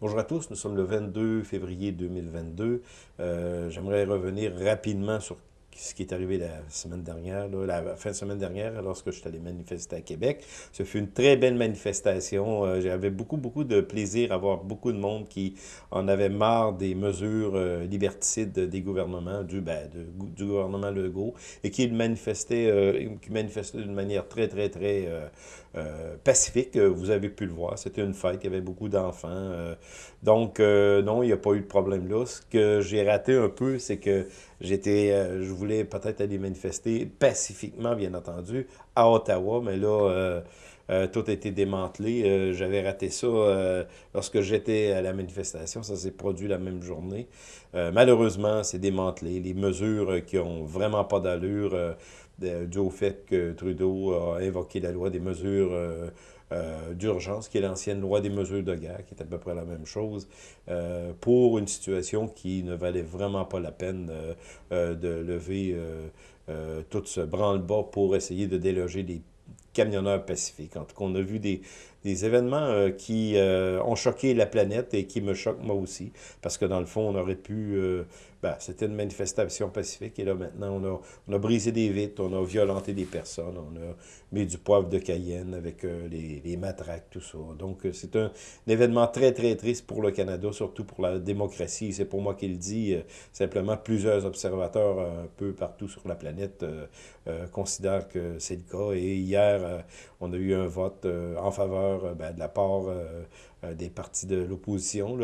Bonjour à tous, nous sommes le 22 février 2022. Euh, J'aimerais revenir rapidement sur ce qui est arrivé la semaine dernière, la fin de semaine dernière, lorsque je suis allé manifester à Québec. Ce fut une très belle manifestation. Euh, J'avais beaucoup, beaucoup de plaisir à voir beaucoup de monde qui en avait marre des mesures euh, liberticides des gouvernements, du, ben, du gouvernement Legault, et qui manifestait, euh, qui manifestait d'une manière très, très, très euh, pacifique. Vous avez pu le voir. C'était une fête. Il y avait beaucoup d'enfants. Donc, non, il n'y a pas eu de problème là. Ce que j'ai raté un peu, c'est que j'étais, je voulais peut-être aller manifester pacifiquement, bien entendu, à Ottawa, mais là, euh, tout a été démantelé. Euh, J'avais raté ça euh, lorsque j'étais à la manifestation. Ça s'est produit la même journée. malheureusement, c'est démantelé. Les mesures qui ont vraiment pas d'allure, dû au fait que Trudeau a invoqué la loi des mesures d'urgence, qui est l'ancienne loi des mesures de guerre, qui est à peu près la même chose, pour une situation qui ne valait vraiment pas la peine de lever tout ce branle-bas pour essayer de déloger des camionneurs pacifiques. En tout cas, on a vu des, des événements euh, qui euh, ont choqué la planète et qui me choquent moi aussi, parce que dans le fond, on aurait pu... Euh, ben, C'était une manifestation pacifique, et là, maintenant, on a, on a brisé des vitres, on a violenté des personnes, on a mis du poivre de Cayenne avec les, les, matraques, tout ça. Donc, c'est un, événement très, très triste pour le Canada, surtout pour la démocratie. C'est pour moi qu'il dit, simplement, plusieurs observateurs un peu partout sur la planète considèrent que c'est le cas. Et hier, on a eu un vote en faveur euh, ben, de la part euh, euh, des partis de l'opposition.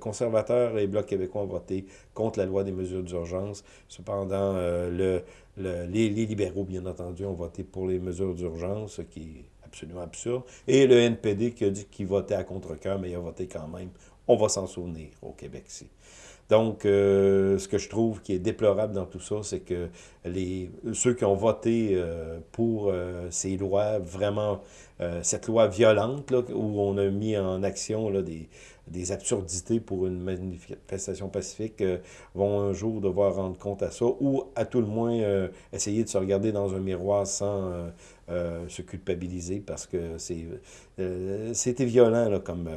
conservateurs et Bloc québécois ont voté contre la loi des mesures d'urgence. Cependant, le, les, libéraux, bien entendu, ont voté pour les mesures d'urgence, ce qui est absolument absurde. Et le NPD qui a dit qu'il votait à contre-cœur, mais il a voté quand même. On va s'en souvenir au Québec-ci. Donc, ce que je trouve qui est déplorable dans tout ça, c'est que les, ceux qui ont voté pour ces lois vraiment euh, cette loi violente, là, où on a mis en action là, des, des absurdités pour une manifestation pacifique, euh, vont un jour devoir rendre compte à ça, ou à tout le moins euh, essayer de se regarder dans un miroir sans se culpabiliser, parce que c'est c'était violent là, comme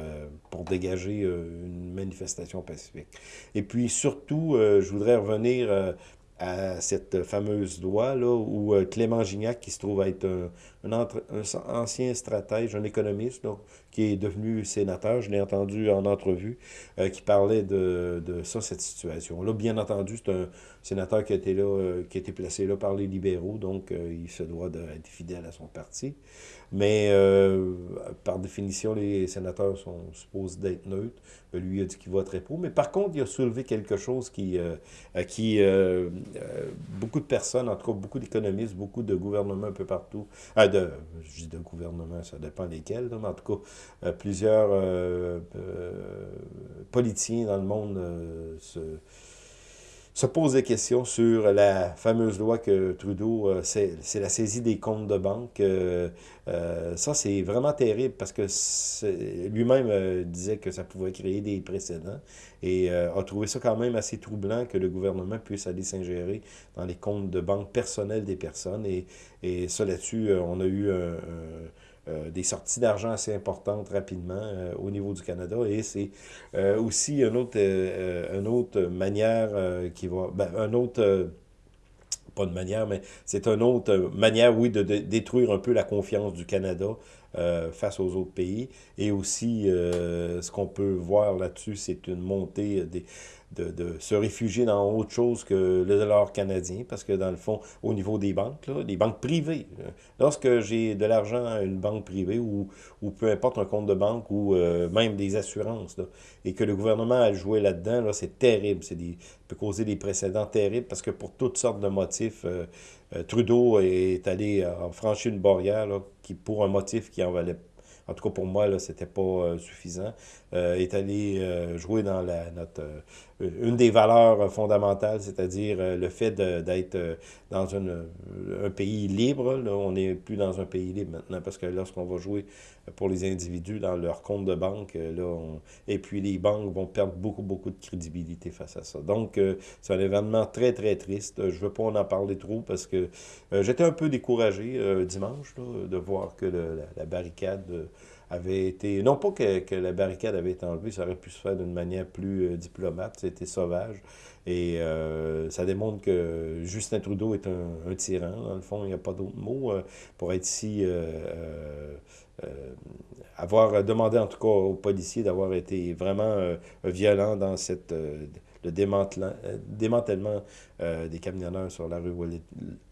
pour dégager une manifestation pacifique. Et puis surtout, je voudrais revenir à cette fameuse loi là, où euh, Clément Gignac, qui se trouve être un, ancien stratège, un économiste, qui est devenu sénateur, je l'ai entendu en entrevue, euh, qui parlait de, de ça, cette situation-là. Bien entendu, c'est un sénateur qui a été là, euh, qui placé là par les libéraux, donc il se doit d'être fidèle à son parti. Mais euh, par définition, les sénateurs sont supposés d'être neutres. Lui a dit qu'il voterait pour. Mais par contre, il a soulevé quelque chose qui, euh, qui euh, beaucoup de personnes, en tout cas beaucoup d'économistes, beaucoup de gouvernements un peu partout, de, je dis de gouvernements, ça dépend lesquels, mais en tout cas, plusieurs politiciens dans le monde se se pose des questions sur la fameuse loi que Trudeau, euh, c'est la saisie des comptes de banque. Euh, euh, ça, c'est vraiment terrible parce que lui-même disait que ça pouvait créer des précédents et a trouvé ça quand même assez troublant que le gouvernement puisse aller s'ingérer dans les comptes de banque personnels des personnes. Et, et ça, là-dessus, on a eu un euh, des sorties d'argent assez importantes rapidement euh, au niveau du Canada. Et c'est euh, aussi une autre, autre manière qui va... Ben, un autre pas de manière, mais c'est une autre manière, oui, de, détruire un peu la confiance du Canada face aux autres pays. Et aussi, ce qu'on peut voir là-dessus, c'est une montée des, de, de, se réfugier dans autre chose que le dollar canadien, parce que dans le fond, au niveau des banques, là, banques privées, euh, lorsque j'ai de l'argent à une banque privée ou, ou peu importe un compte de banque ou euh, même des assurances, et que le gouvernement a joué là-dedans, là, c'est terrible, c'est des peut causer des précédents terribles, parce que pour toutes sortes de motifs, euh, Trudeau est allé franchir une barrière qui, pour un motif qui en valait en tout cas pour moi, là, c'était pas euh, suffisant, euh, est allé euh, jouer dans la, notre, une des valeurs fondamentales, c'est-à-dire le fait d'être dans une, un pays libre. Là, on n'est plus dans un pays libre maintenant, parce que lorsqu'on va jouer pour les individus dans leur compte de banque, là, et puis les banques vont perdre beaucoup, beaucoup de crédibilité face à ça. Donc, c'est un événement très, très triste. Je ne veux pas en parler trop, parce que j'étais un peu découragé dimanche là, de voir que la, barricade avait été... Non pas que, que, la barricade avait été enlevée, ça aurait pu se faire d'une manière plus diplomate, c'était sauvage. Et ça démontre que Justin Trudeau est un, un tyran, dans le fond, il n'y a pas d'autre mot, pour être si... avoir demandé en tout cas aux policiers d'avoir été vraiment violent dans cette le euh, démantèlement euh, des camionneurs sur la rue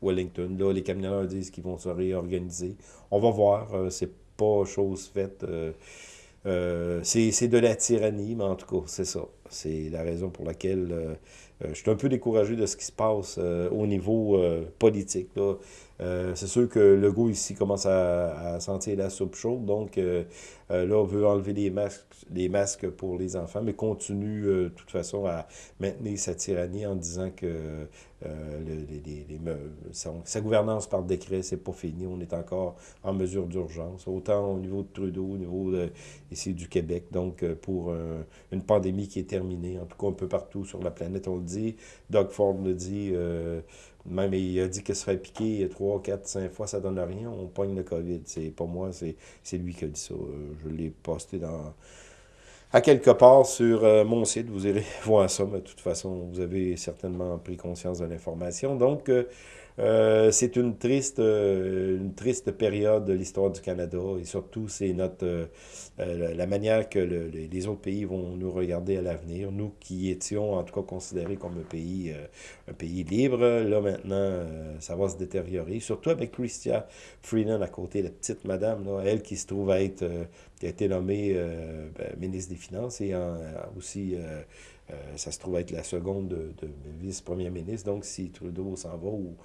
Wellington. Là, les camionneurs disent qu'ils vont se réorganiser. On va voir, euh, c'est pas chose faite. c'est de la tyrannie, mais en tout cas, c'est ça. C'est la raison pour laquelle je suis un peu découragé de ce qui se passe au niveau politique. Euh, c'est sûr que le goût ici commence à, sentir la soupe chaude, donc euh, euh, là, on veut enlever les masques, les masques pour les enfants, mais continue de toute façon à maintenir sa tyrannie en disant que les, sa, gouvernance par décret, c'est pas fini, on est encore en mesure d'urgence, autant au niveau de Trudeau, au niveau ici du Québec, donc pour une pandémie qui est terminée, en tout cas un peu partout sur la planète, on le dit, Doug Ford le dit, même il a dit que se faire piquer 3, 4, 5 fois, ça donne rien. On pogne le COVID. C'est pas moi, c'est lui qui a dit ça. Euh, je l'ai posté dans à quelque part sur euh, mon site. Vous irez voir ça, mais de toute façon, vous avez certainement pris conscience de l'information. Donc, euh, euh, c'est une triste, euh, une triste période de l'histoire du Canada et surtout, c'est notre euh, la manière que les autres pays vont nous regarder à l'avenir. Nous qui étions en tout cas considérés comme un pays, un pays libre, là maintenant, ça va se détériorer. Surtout avec Christia Freeland à côté, la petite madame, là, elle qui se trouve à être, a été nommée ben, ministre des Finances et aussi... ça se trouve être la seconde de, de vice-premier ministre. Donc, si Trudeau s'en va ou,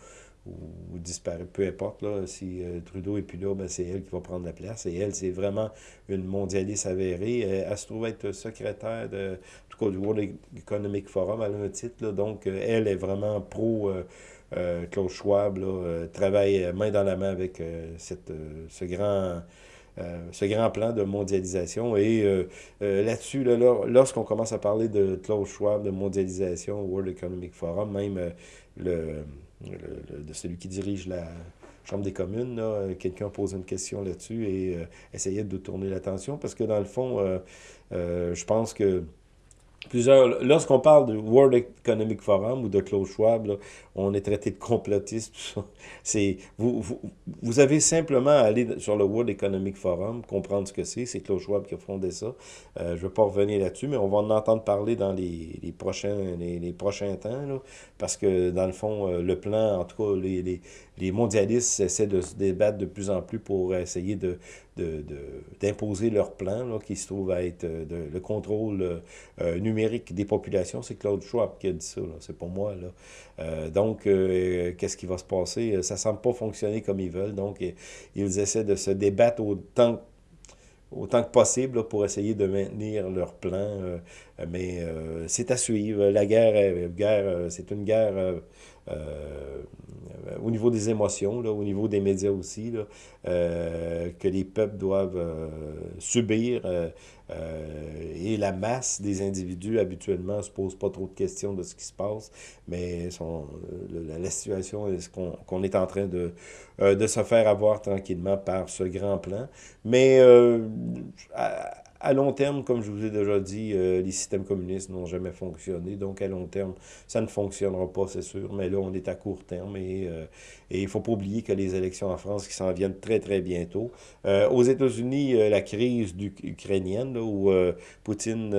ou, disparaît, peu importe, là, si euh, Trudeau est plus là, ben, c'est elle qui va prendre la place. Et elle, c'est vraiment une mondialiste avérée. Elle, se trouve être secrétaire de, tout cas, du World Economic Forum, elle un titre, donc euh, elle est vraiment pro euh, Claude Schwab, là, travaille main dans la main avec cette, ce grand... ce grand plan de mondialisation. Et là-dessus, là, lorsqu'on commence à parler de Klaus Schwab, de mondialisation, World Economic Forum, même le, de celui qui dirige la Chambre des communes, quelqu'un pose une question là-dessus et euh, essayait de tourner l'attention parce que dans le fond, euh, euh, je pense que Lorsqu'on parle du World Economic Forum ou de Klaus Schwab, on est traité de complotiste. C'est vous, vous, vous, avez simplement à aller sur le World Economic Forum, comprendre ce que c'est. C'est Klaus Schwab qui a fondé ça. Euh, je ne vais pas revenir là-dessus, mais on va en entendre parler dans les, les prochains, les, les, prochains temps, là, parce que dans le fond, euh, le plan, en tout cas, les, les, les mondialistes essaient de se débattre de plus en plus pour essayer de d'imposer leur plan, là, qui se trouve à être euh, le contrôle euh, numérique des populations. C'est Claude Schwab qui a dit ça, c'est pas moi. Là. Euh, donc, qu'est-ce qui va se passer? Ça semble pas fonctionner comme ils veulent, donc ils essaient de se débattre autant autant que possible pour essayer de maintenir leur plan. mais c'est à suivre. La guerre, guerre c'est une guerre euh, au niveau des émotions, là, au niveau des médias aussi, là, euh, que les peuples doivent euh, subir. et la masse des individus, habituellement, ne se pose pas trop de questions de ce qui se passe, mais sont, la, situation est qu'on est en train de, de se faire avoir tranquillement par ce grand plan. Mais à long terme, comme je vous ai déjà dit, euh, les systèmes communistes n'ont jamais fonctionné. Donc, à long terme, ça ne fonctionnera pas, c'est sûr. Mais là, on est à court terme. Et, euh, il ne faut pas oublier que les élections en France qui s'en viennent très, très bientôt. Euh, aux États-Unis, la crise ukrainienne, où Poutine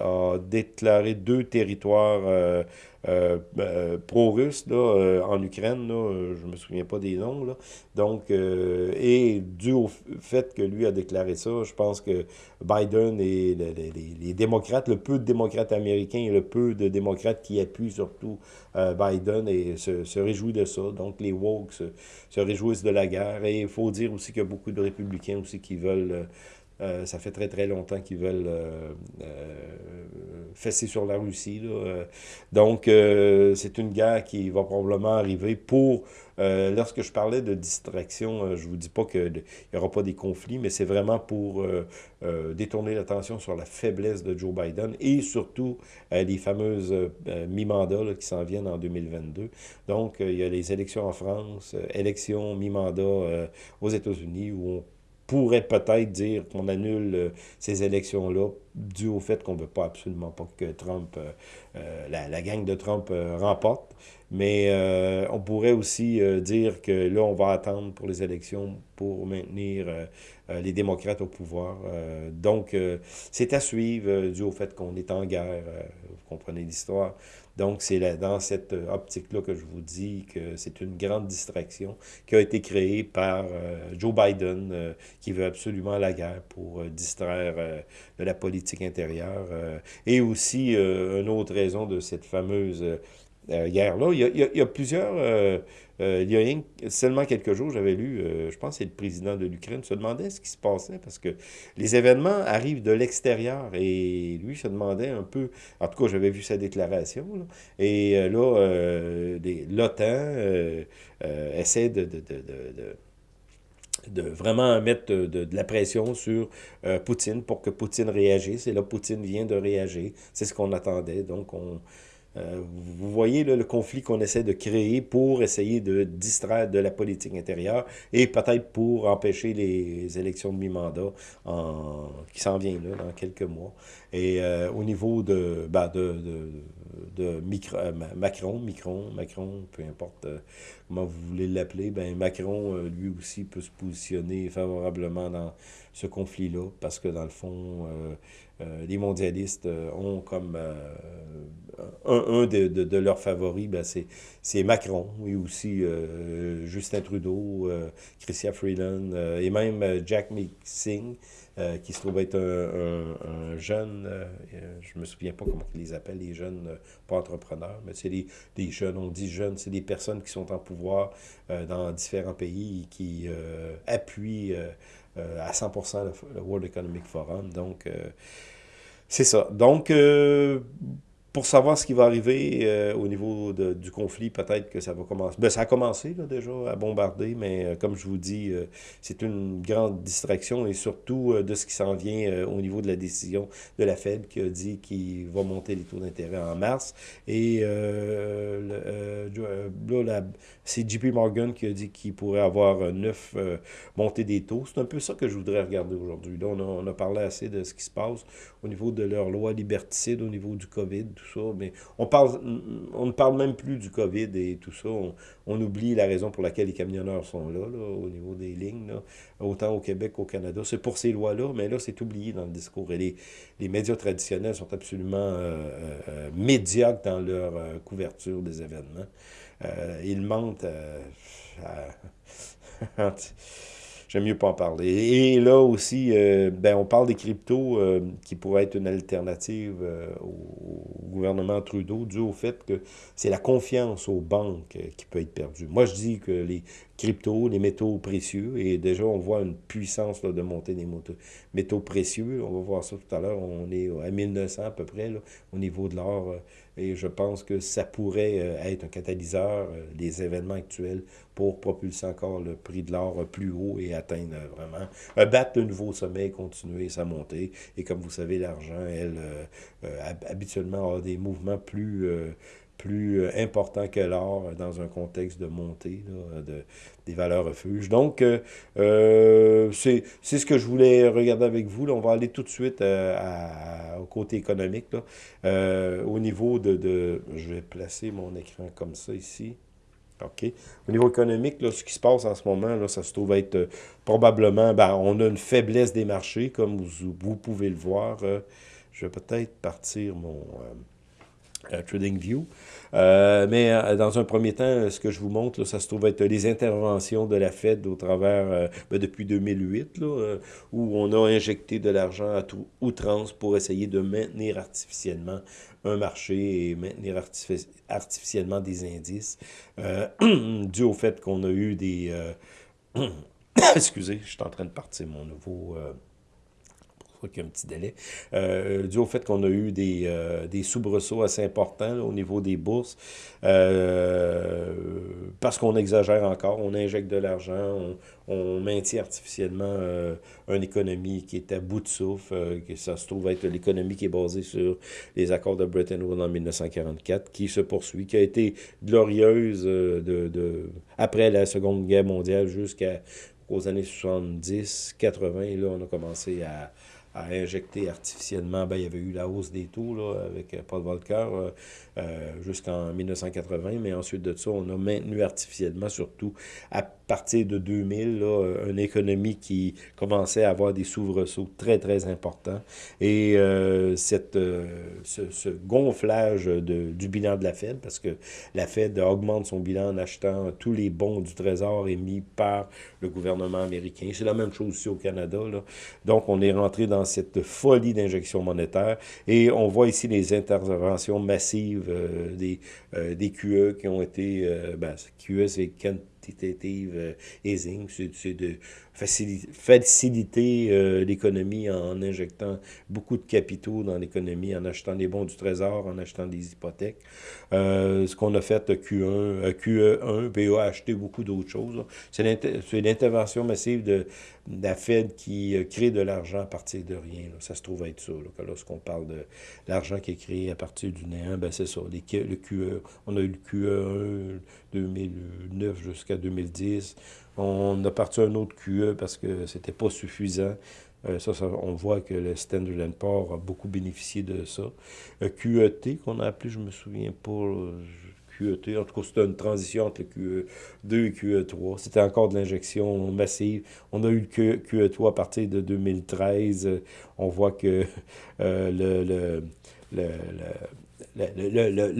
a déclaré deux territoires euh, euh, pro-russe euh, en Ukraine, là, je me souviens pas des noms. Là. Donc, et dû au fait que lui a déclaré ça, je pense que Biden et les, les, démocrates, le peu de démocrates américains et le peu de démocrates qui appuient surtout Biden se réjouissent de ça. Donc, les woke se, se réjouissent de la guerre. Et il faut dire aussi qu'il y a beaucoup de républicains aussi qui veulent euh, ça fait très très longtemps qu'ils veulent euh, euh, fesser sur la Russie. Donc, c'est une guerre qui va probablement arriver pour... lorsque je parlais de distraction, je vous dis pas qu'il n'y aura pas des conflits, mais c'est vraiment pour détourner l'attention sur la faiblesse de Joe Biden et surtout les fameuses mi-mandats qui s'en viennent en 2022. Donc, il y a les élections en France, élections mi-mandat aux États-Unis où on pourrait peut-être dire qu'on annule ces élections-là dû au fait qu'on ne veut pas absolument pas que Trump, la, la, gang de Trump remporte. Mais euh, on pourrait aussi euh, dire que là, on va attendre pour les élections pour maintenir euh, les démocrates au pouvoir. donc, c'est à suivre dû au fait qu'on est en guerre. vous comprenez l'histoire. Donc, c'est dans cette optique-là que je vous dis que c'est une grande distraction qui a été créée par Joe Biden, qui veut absolument la guerre pour distraire de la politique intérieure. et aussi, une autre raison de cette fameuse euh, guerre-là. Il, y a plusieurs... Euh, euh, il y a seulement quelques jours, j'avais lu, je pense c'est le président de l'Ukraine, se demandait ce qui se passait parce que les événements arrivent de l'extérieur et lui se demandait un peu, en tout cas j'avais vu sa déclaration, et là, l'OTAN essaie de, de, de, de vraiment mettre de, la pression sur Poutine pour que Poutine réagisse. Et là, Poutine vient de réagir. C'est ce qu'on attendait. Donc, on, euh, vous voyez le conflit qu'on essaie de créer pour essayer de distraire de la politique intérieure et peut-être pour empêcher les élections de mi-mandat qui s'en viennent dans quelques mois. Et euh, au niveau de, ben, de euh, Macron, Macron, Macron, peu importe comment vous voulez l'appeler, ben Macron, lui aussi, peut se positionner favorablement dans ce conflit-là parce que dans le fond, euh, les mondialistes euh, ont comme euh, un, de, de, leurs favoris, ben c'est Macron, et aussi Justin Trudeau, Christian Freeland, et même Jack Mixing, qui se trouve être un, jeune, je me souviens pas comment ils les appellent, les jeunes, pas entrepreneurs, mais c'est des, des, jeunes, on dit jeunes, c'est des personnes qui sont en pouvoir dans différents pays qui appuient à 100% le, World Economic Forum. Donc, c'est ça. Donc, euh, pour savoir ce qui va arriver euh, au niveau de, du conflit, peut-être que ça va commencer. Ben, ça a commencé là, déjà à bombarder, mais euh, comme je vous dis, euh, c'est une grande distraction et surtout de ce qui s'en vient au niveau de la décision de la Fed qui a dit qu'il va monter les taux d'intérêt en mars. Et là, c'est JP Morgan qui a dit qu'il pourrait avoir neuf montées des taux. C'est un peu ça que je voudrais regarder aujourd'hui. Là, on a, on a parlé assez de ce qui se passe au niveau de leur loi liberticide, au niveau du COVID tout ça, mais on, parle, on ne parle même plus du COVID et tout ça. On, oublie la raison pour laquelle les camionneurs sont là, au niveau des lignes, autant au Québec qu'au Canada. C'est pour ces lois-là, mais là, c'est oublié dans le discours. Et les, les médias traditionnels sont absolument euh, euh, euh, médiocres dans leur couverture des événements. ils mentent à j'aime mieux pas en parler. Et là aussi, euh, ben, on parle des cryptos euh, qui pourraient être une alternative euh, au, gouvernement Trudeau, dû au fait que c'est la confiance aux banques qui peut être perdue. Moi, je dis que les cryptos, les métaux précieux, et déjà, on voit une puissance de monter des métaux précieux. On va voir ça tout à l'heure. On est à 1900 à peu près au niveau de l'or. Et je pense que ça pourrait être un catalyseur des événements actuels pour propulser encore le prix de l'or plus haut et atteindre vraiment, euh, battre de nouveaux sommets et continuer sa montée. Et comme vous savez, l'argent, elle, euh, euh, habituellement a des mouvements plus plus importants que l'or dans un contexte de montée de, des valeurs refuges. Donc, c'est ce que je voulais regarder avec vous. Là, on va aller tout de suite au côté économique. au niveau de, de... Je vais placer mon écran comme ça ici. OK. Au niveau économique, là, ce qui se passe en ce moment, là, ça se trouve être euh, probablement, ben, on a une faiblesse des marchés, comme vous, vous pouvez le voir. Euh, je vais peut-être partir mon euh, Trading View. mais dans un premier temps, ce que je vous montre, ça se trouve être les interventions de la Fed au travers, ben, depuis 2008, là, où on a injecté de l'argent à tout outrance pour essayer de maintenir artificiellement un marché et maintenir artificiellement des indices, euh, dû au fait qu'on a eu des... Euh, excusez, je suis en train de partir mon nouveau... Qu'il y a un petit délai, euh, dû au fait qu'on a eu des, euh, des soubresauts assez importants au niveau des bourses, euh, parce qu'on exagère encore, on injecte de l'argent, on, maintient artificiellement une économie qui est à bout de souffle, que ça se trouve être l'économie qui est basée sur les accords de Bretton Woods en 1944, qui se poursuit, qui a été glorieuse de, après la Seconde Guerre mondiale jusqu'à qu'aux années 70, 80, là, on a commencé à, à injecter artificiellement, ben, il y avait eu la hausse des taux là, avec euh, Paul Volcker euh, euh, jusqu'en 1980, mais ensuite de ça, on a maintenu artificiellement, surtout à partir de 2000, là, une économie qui commençait à avoir des soubresauts très, très importants. Et cette, ce, ce, gonflage de, du bilan de la Fed, parce que la Fed augmente son bilan en achetant tous les bons du Trésor émis par le gouvernement américain. C'est la même chose ici au Canada. Là. Donc, on est rentré dans cette folie d'injection monétaire. Et on voit ici les interventions massives euh, des, euh, QE qui ont été... Euh, ben, QE, c'est quantitative easing, c'est de faciliter euh, l'économie en injectant beaucoup de capitaux dans l'économie, en achetant des bons du trésor, en achetant des hypothèques. Euh, ce qu'on a fait à Q1, QE1, puis a acheté beaucoup d'autres choses. C'est l'intervention massive de, la Fed qui euh, crée de l'argent à partir de rien. Ça se trouve être ça. Lorsqu'on parle de l'argent qui est créé à partir du néant, ben c'est ça. Le QE, on a eu le QE1 2009 jusqu'à 2010. On a parti un autre QE parce que c'était pas suffisant. Euh, ça, on voit que le Standard Poor's a beaucoup bénéficié de ça. QET, qu'on a appelé, je me souviens pas, QET, en tout cas, c'était une transition entre le QE2 et QE3. C'était encore de l'injection massive. On a eu le QE3 à partir de 2013. On voit que euh, le, le, le,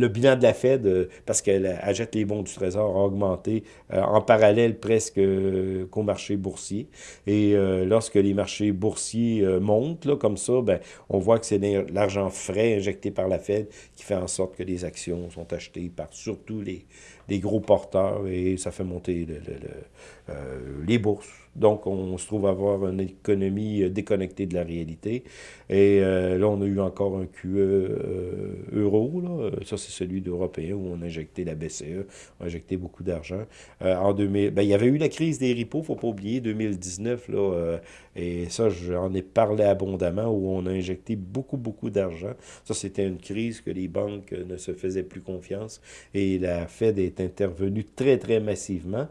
bilan de la Fed, euh, parce qu'elle achète les bons du Trésor, a augmenté euh, en parallèle presque euh, qu'au marché boursier. Et lorsque les marchés boursiers montent, là, comme ça, ben, on voit que c'est l'argent frais injecté par la Fed qui fait en sorte que les actions sont achetées par surtout les, les gros porteurs et ça fait monter les bourses. Donc, on se trouve avoir une économie euh, déconnectée de la réalité. Et euh, là, on a eu encore un QE euh, euro. Ça, c'est celui d'Européen où on a injecté la BCE, on a injecté beaucoup d'argent. en 2000, ben, il y avait eu la crise des repos, il ne faut pas oublier, 2019. Là, et ça, j'en ai parlé abondamment, où on a injecté beaucoup, beaucoup d'argent. Ça, c'était une crise que les banques ne se faisaient plus confiance. Et la Fed est intervenue très, très massivement.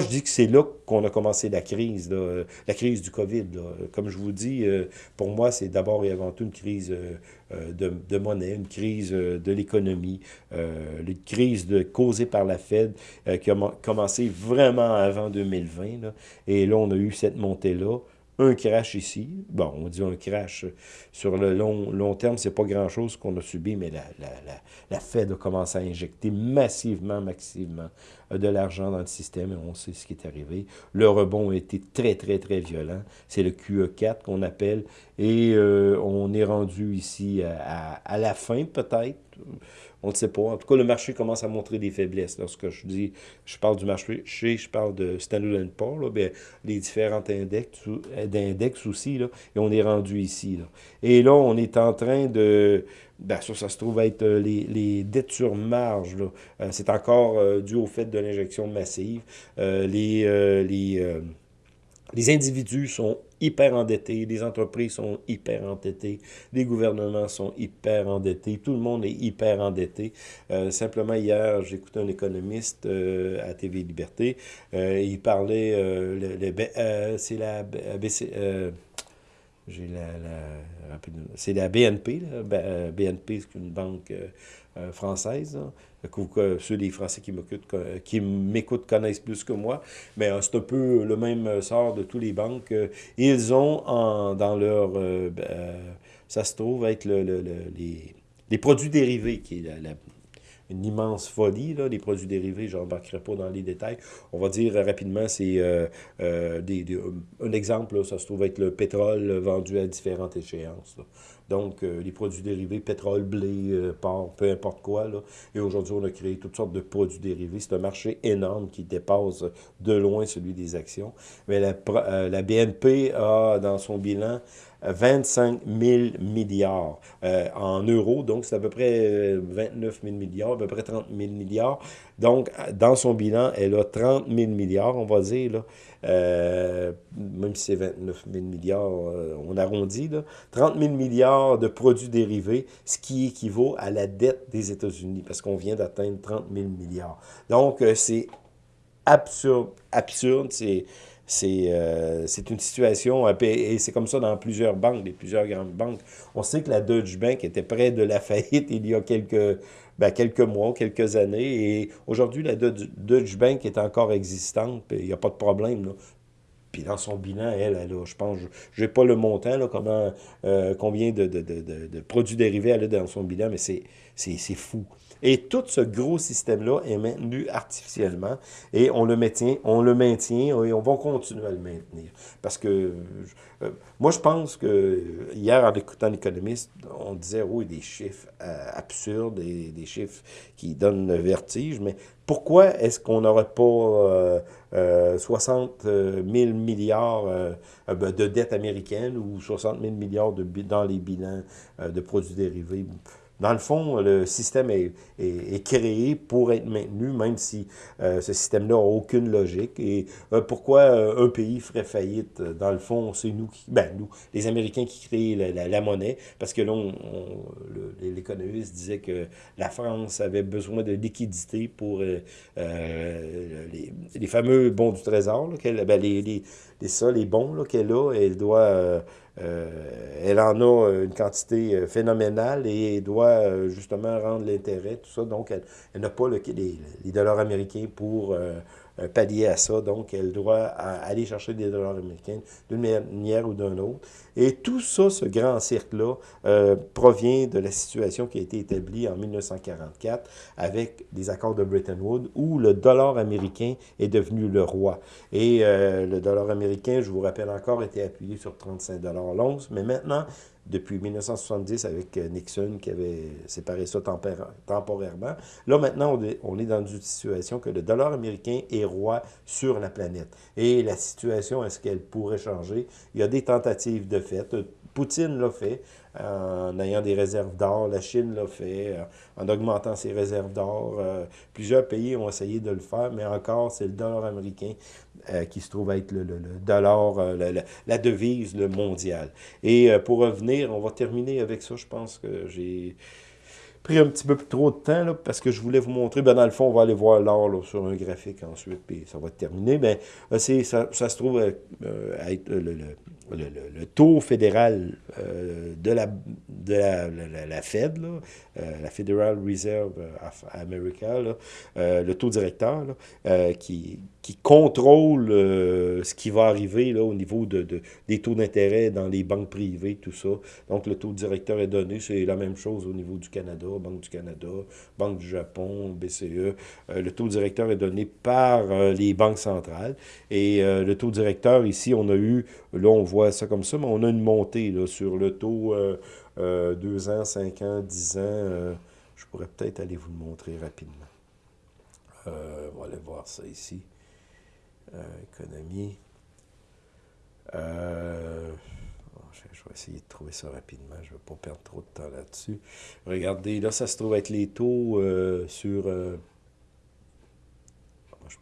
Je dis que c'est là qu'on a commencé la crise, la crise du COVID. Comme je vous dis, euh, pour moi, c'est d'abord et avant tout une crise euh, de, de, monnaie, une crise de l'économie, une crise causée par la Fed qui a commencé vraiment avant 2020. Là. Et là, on a eu cette montée-là un crash ici. Bon, on dit un crash. Sur le long, long terme, c'est pas grand-chose qu'on a subi, mais la, la, la, la, Fed a commencé à injecter massivement, massivement de l'argent dans le système et on sait ce qui est arrivé. Le rebond a été très, très, très violent. C'est le QE4 qu'on appelle et euh, on est rendu ici à, à la fin peut-être on ne sait pas. En tout cas, le marché commence à montrer des faiblesses. Lorsque je dis, je parle du marché, je parle de Standard Poor's, là, bien, les différents index, d'index aussi, là, et on est rendu ici. Et là, on est en train de... Ben, ça, ça se trouve être euh, les, les dettes sur marge. Euh, c'est encore euh, dû au fait de l'injection massive. les... les les individus sont hyper endettés, les entreprises sont hyper endettées, les gouvernements sont hyper endettés, tout le monde est hyper endetté. Euh, simplement hier, j'écoutais un économiste euh, à TV Liberté, euh, il parlait, c'est la BC, j'ai la, la c'est la BNP, là. BNP c'est une banque française, que, ceux des Français qui m'écoutent connaissent plus que moi, mais euh, c'est un peu le même sort de tous les banques. Ils ont dans leur... Euh, euh, ça se trouve être le, les, les, produits dérivés, qui est la, une immense folie, là, les produits dérivés, je n'embarquerai pas dans les détails. On va dire rapidement, c'est des, un exemple, ça se trouve être le pétrole vendu à différentes échéances. Donc, euh, les produits dérivés, pétrole, blé, euh, porc, peu importe quoi. Et aujourd'hui, on a créé toutes sortes de produits dérivés. C'est un marché énorme qui dépasse de loin celui des actions. Mais euh, la BNP a dans son bilan 25 000 milliards en euros, donc c'est à peu près 29 000 milliards, à peu près 30 000 milliards. Donc, dans son bilan, elle a 30 000 milliards, on va dire, là, euh, même si c'est 29 000 milliards, euh, on arrondit, là, 30 000 milliards de produits dérivés, ce qui équivaut à la dette des États-Unis, parce qu'on vient d'atteindre 30 000 milliards. Donc, euh, c'est absurde. Absurde, c'est... C'est une situation, et c'est comme ça dans plusieurs banques, des plusieurs grandes banques. On sait que la Deutsche Bank était près de la faillite il y a quelques, ben, quelques mois, quelques années, et aujourd'hui, la Deutsche Bank est encore existante, il n'y a pas de problème. Là. Puis dans son bilan, elle, elle je pense, je n'ai pas le montant, là, comment, euh, combien de, de, de, de, produits dérivés elle a dans son bilan, mais c'est fou. Et tout ce gros système-là est maintenu artificiellement et on le maintient, on le maintient et on va continuer à le maintenir. Parce que euh, moi, je pense que hier, en écoutant l'économiste, on disait, oui, des chiffres euh, absurdes et des chiffres qui donnent vertige, mais pourquoi est-ce qu'on n'aurait pas euh, 60 000 milliards ben, de dettes américaines ou 60 000 milliards de, dans les bilans de produits dérivés? Dans le fond, le système est, créé pour être maintenu, même si euh, ce système-là n'a aucune logique. Et euh, pourquoi euh, un pays ferait faillite? Dans le fond, c'est nous qui, ben nous, les Américains qui créent la, monnaie, parce que là, l'économiste disait que la France avait besoin de liquidité pour les, fameux bons du trésor, ben, les, les, les, les bons qu'elle a, elle doit euh, elle en a une quantité euh, phénoménale et doit euh, justement rendre l'intérêt, tout ça. Donc, elle, n'a pas le, les, dollars américains pour euh, pallier à ça. Donc, elle doit aller chercher des dollars américains d'une manière ou d'une autre. Et tout ça, ce grand cercle-là, euh, provient de la situation qui a été établie en 1944 avec les accords de Bretton Woods où le dollar américain est devenu le roi. Et euh, le dollar américain, je vous rappelle encore, était appuyé sur 35 dollars l'once, mais maintenant, depuis 1970 avec euh, Nixon qui avait séparé ça temporairement. Là, maintenant, on est dans une situation que le dollar américain est roi sur la planète. Et la situation, est-ce qu'elle pourrait changer? Il y a des tentatives de fait. Poutine l'a fait en ayant des réserves d'or. La Chine l'a fait euh, en augmentant ses réserves d'or. Euh, plusieurs pays ont essayé de le faire, mais encore, c'est le dollar américain euh, qui se trouve être le, dollar, la, devise le mondial. Et pour revenir, on va terminer avec ça. Je pense que j'ai pris un petit peu trop de temps, là, parce que je voulais vous montrer, ben, dans le fond, on va aller voir l'or sur un graphique ensuite, puis ça va terminer. Ben, ça, ça se trouve être le, taux fédéral euh, de, la, de la, la, Fed, euh, la Federal Reserve of America, euh, le taux directeur, qui, qui contrôle ce qui va arriver au niveau de des taux d'intérêt dans les banques privées, tout ça. Donc, le taux directeur est donné, c'est la même chose au niveau du Canada, Banque du Canada, Banque du Japon, BCE. le taux directeur est donné par les banques centrales. Et le taux directeur, ici, on a eu, là, on voit ça comme ça, mais on a une montée là, sur le taux 2 euh, euh, ans, 5 ans, 10 ans. Euh, je pourrais peut-être aller vous le montrer rapidement. on va aller voir ça ici. économie. je vais essayer de trouver ça rapidement. Je ne vais pas perdre trop de temps là-dessus. Regardez, là, ça se trouve être les taux sur... je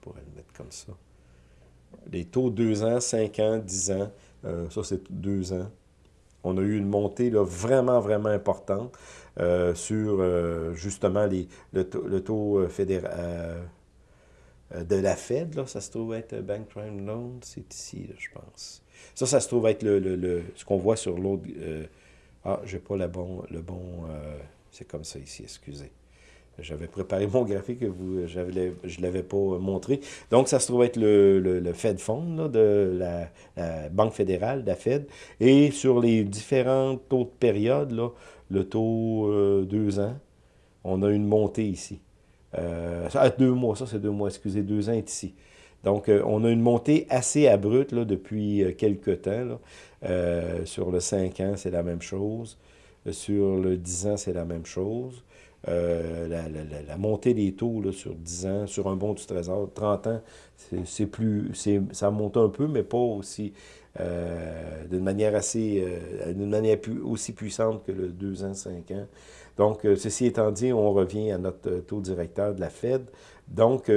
pourrais le mettre comme ça? Les taux 2 ans, 5 ans, 10 ans. Euh, ça, c'est deux ans. On a eu une montée là, vraiment, vraiment importante euh, sur euh, justement les, le, taux, fédéral de la Fed. Là, ça se trouve être Bank Prime Loan. C'est ici, je pense. Ça, ça se trouve être le, le, ce qu'on voit sur l'autre. ah, j'ai pas le bon. Le bon c'est comme ça ici, excusez. J'avais préparé mon graphique que vous, je ne l'avais pas montré. Donc, ça se trouve être le, le, Fed Fund de la, Banque fédérale, la Fed. Et sur les différents taux de période, là, le taux euh, deux ans, on a une montée ici. Euh, ah, deux mois, ça c'est deux mois, excusez, deux ans est ici. Donc, euh, on a une montée assez abrupte là, depuis euh, quelques temps. Là. sur le 5 ans, c'est la même chose. Sur le 10 ans, c'est la même chose. Euh, la, montée des taux sur 10 ans, sur un bon du trésor, 30 ans, c'est plus, ça monte un peu, mais pas aussi, euh, d'une manière assez, euh, aussi puissante que le 2 ans, 5 ans. Donc, ceci étant dit, on revient à notre taux directeur de la Fed. Donc,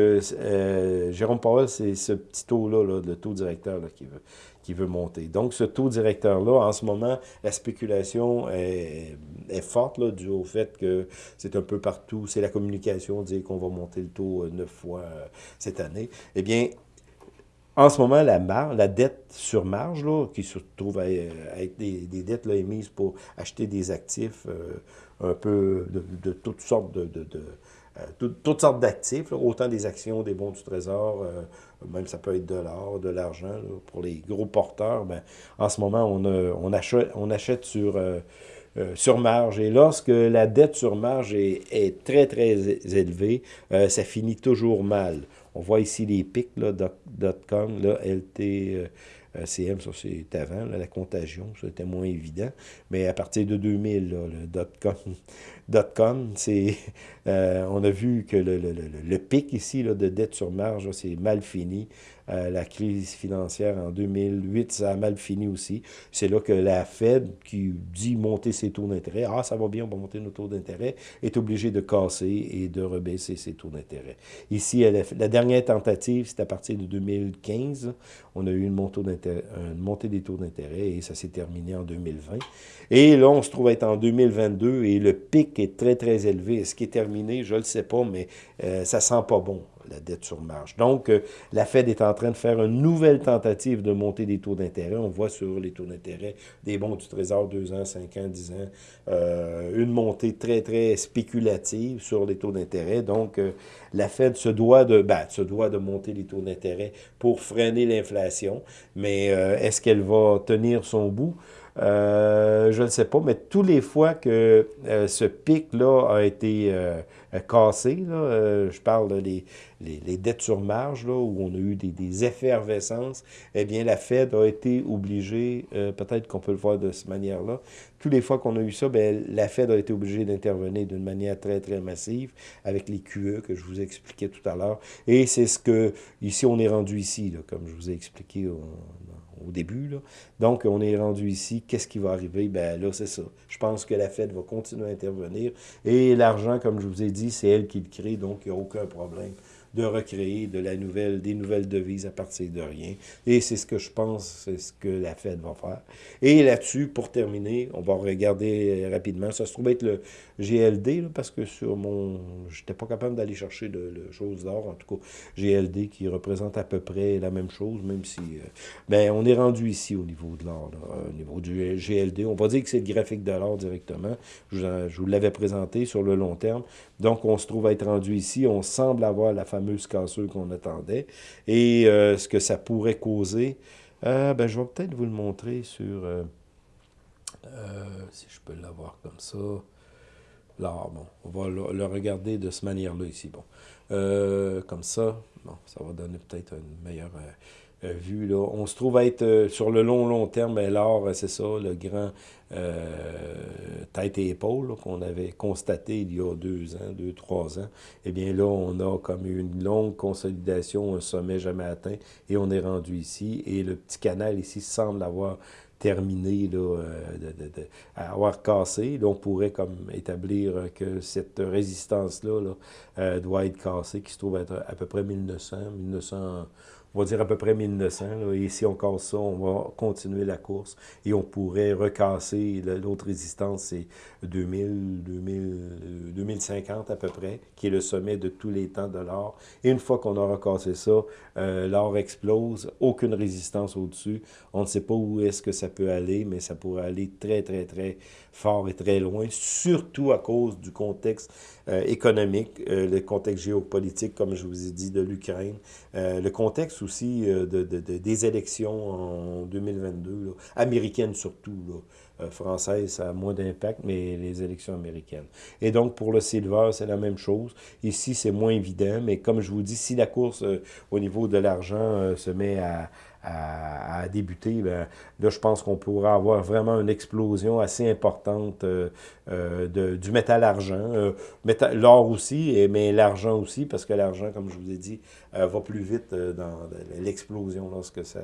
Jérôme Powell, c'est ce petit taux-là, là, le taux directeur, là, qui, veut, qui veut monter. Donc, ce taux directeur-là, en ce moment, la spéculation est, forte, là, dû au fait que c'est un peu partout, c'est la communication, dire qu'on va monter le taux neuf fois cette année. Eh bien, en ce moment, la, la dette sur marge, là, qui se trouve à, être des, dettes là, émises pour acheter des actifs euh, un peu de, toutes sortes de, euh, toutes sortes d'actifs, autant des actions, des bons du trésor, euh, même ça peut être de l'or, de l'argent. Pour les gros porteurs, ben, en ce moment, on, achète, on achète sur, sur marge. Et lorsque la dette sur marge est, très, très élevée, ça finit toujours mal. On voit ici les pics, là, .com, là, LT, euh, CM, ça c'est avant, la contagion, c'était moins évident. Mais à partir de 2000, le .com, .com c'est, euh, on a vu que le, pic ici de dette sur marge, c'est mal fini. Euh, la crise financière en 2008, ça a mal fini aussi. C'est là que la Fed, qui dit monter ses taux d'intérêt, ah, ça va bien, on va monter nos taux d'intérêt, est obligée de casser et de rebaisser ses taux d'intérêt. Ici, la dernière tentative, c'est à partir de 2015. On a eu une montée, des taux d'intérêt et ça s'est terminé en 2020. Et là, on se trouve être en 2022 et le pic est très, très élevé. Est-ce qui est terminé? Je ne le sais pas, mais euh, ça sent pas bon la dette sur marge. Donc, euh, la Fed est en train de faire une nouvelle tentative de monter des taux d'intérêt. On voit sur les taux d'intérêt des bons du Trésor 2 ans, 5 ans, 10 ans, euh, une montée très, très spéculative sur les taux d'intérêt. Donc, euh, la Fed se doit, de, ben, se doit de monter les taux d'intérêt pour freiner l'inflation. Mais est-ce qu'elle va tenir son bout? Euh, je ne sais pas, mais tous les fois que euh, ce pic-là a été euh, cassé, je parle des dettes sur marge, où on a eu des, effervescences, eh bien, la Fed a été obligée, peut-être qu'on peut le voir de cette manière-là, tous les fois qu'on a eu ça, bien, la Fed a été obligée d'intervenir d'une manière très, très massive avec les QE que je vous ai expliqué tout à l'heure. Et c'est ce que, ici, on est rendu ici, comme je vous ai expliqué début. Là. Donc, on est rendu ici. Qu'est-ce qui va arriver? Ben là, c'est ça. Je pense que la Fed va continuer à intervenir. Et l'argent, comme je vous ai dit, c'est elle qui le crée, donc il n'y a aucun problème de recréer de la nouvelle, des nouvelles devises à partir de rien. Et c'est ce que je pense, c'est ce que la Fed va faire. Et là-dessus, pour terminer, on va regarder rapidement. Ça se trouve être le GLD, parce que sur mon... J'étais pas capable d'aller chercher de, choses d'or, en tout cas, GLD qui représente à peu près la même chose, même si... Euh, ben, on est rendu ici au niveau de l'or, au niveau du GLD. On va dire que c'est le graphique de l'or directement. Je, je vous l'avais présenté sur le long terme. Donc, on se trouve à être rendu ici. On semble avoir la fameuse cassure qu'on attendait. Et euh, ce que ça pourrait causer, euh, ben, je vais peut-être vous le montrer sur... Euh, si je peux l'avoir comme ça. Là, bon, on va le, regarder de cette manière-là ici. Bon, comme ça, bon, ça va donner peut-être une meilleure euh, vu. Là. On se trouve à être euh, sur le long, long terme, euh, c'est ça, le grand tête et épaule qu'on avait constaté il y a deux ans, deux, trois ans. Eh bien là, on a comme une longue consolidation, un sommet jamais atteint, et on est rendu ici. Et le petit canal ici semble avoir terminé, là, de, de, avoir cassé. Là, on pourrait comme établir que cette résistance-là là, doit être cassée, qui se trouve être à peu près 1900, 1900 on va dire à peu près 1900. et si on casse ça, on va continuer la course et on pourrait recasser l'autre résistance, c'est 2000, 2000, 2050 à peu près, qui est le sommet de tous les temps de l'or. Et une fois qu'on aura cassé ça, euh, l'or explose, aucune résistance au-dessus. On ne sait pas où est-ce que ça peut aller, mais ça pourrait aller très, très, très fort et très loin, surtout à cause du contexte euh, économique, euh, le contexte géopolitique, comme je vous ai dit, de l'Ukraine, le contexte aussi de, de, des élections en 2022, américaines surtout, là, françaises, ça a moins d'impact, mais les élections américaines. Et donc, pour le silver, c'est la même chose. Ici, c'est moins évident, mais comme je vous dis, si la course au niveau de l'argent se met à, à, débuter, ben, là, je pense qu'on pourra avoir vraiment une explosion assez importante euh, euh, du métal-argent. Euh, l'or aussi, mais l'argent aussi, parce que l'argent, comme je vous ai dit, va plus vite dans l'explosion lorsque ça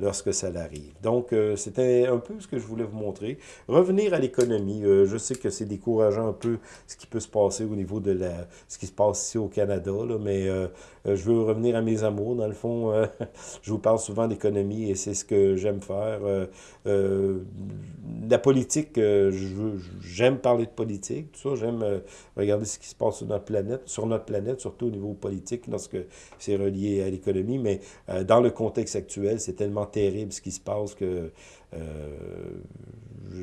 lorsque ça arrive. Donc, c'était un peu ce que je voulais vous montrer. Revenir à l'économie, je sais que c'est décourageant un peu ce qui peut se passer au niveau de la, ce qui se passe ici au Canada, là, mais je veux revenir à mes amours. Dans le fond, je vous parle souvent d'économie et c'est ce que j'aime faire. la politique, j'aime parler de politique, tout ça, j'aime regarder ce qui se passe sur notre planète, sur notre planète, surtout au niveau politique, lorsque c'est relié à l'économie, mais euh, dans le contexte actuel, c'est tellement terrible ce qui se passe que euh,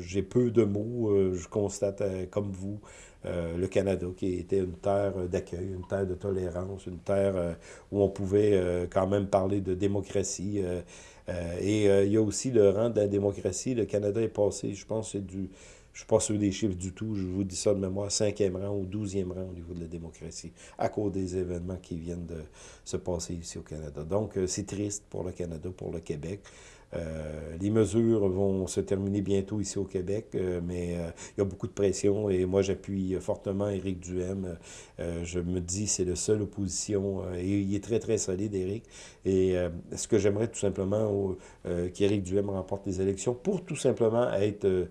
j'ai peu de mots. Euh, je constate, comme vous, le Canada, qui était une terre d'accueil, une terre de tolérance, une terre où on pouvait quand même parler de démocratie. et il y a aussi le rang de la démocratie. Le Canada est passé, je pense, c'est du je ne suis pas sûr des chiffres du tout, je vous dis ça de mémoire, cinquième rang ou douzième rang au niveau de la démocratie, à cause des événements qui viennent de se passer ici au Canada. Donc, euh, c'est triste pour le Canada, pour le Québec. Euh, les mesures vont se terminer bientôt ici au Québec, euh, mais il y a beaucoup de pression et moi j'appuie fortement Éric Duhem. je me dis c'est le seul opposition et il est très très solide Éric. Et ce que j'aimerais tout simplement qu'Éric Duhem remporte les élections pour tout simplement être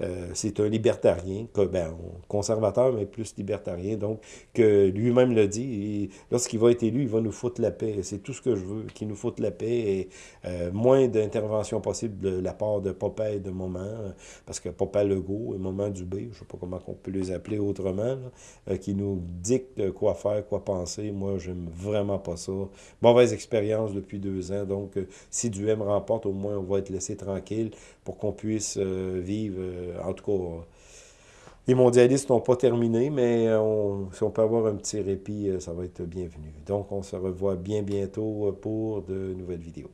euh, c'est un libertarien, ben, conservateur, mais plus libertarien, donc, que lui-même le dit, lorsqu'il va être élu, il va nous foutre la paix. C'est tout ce que je veux, qu'il nous foute la paix et euh, moins d'intervention possible de la part de et de Moment, parce que Papa Legault et Moment Dubé, je ne sais pas comment on peut les appeler autrement, euh, qui nous dictent quoi faire, quoi penser. Moi, j'aime vraiment pas ça. Mauvaise expérience depuis deux ans, donc si Duhem remporte, au moins on va être laissé tranquille pour qu'on puisse vivre euh, en tout cas, les mondialistes n'ont pas terminé, mais si on peut avoir un petit répit, euh, ça va être bienvenu. Donc, on se revoit bien bientôt pour de nouvelles vidéos.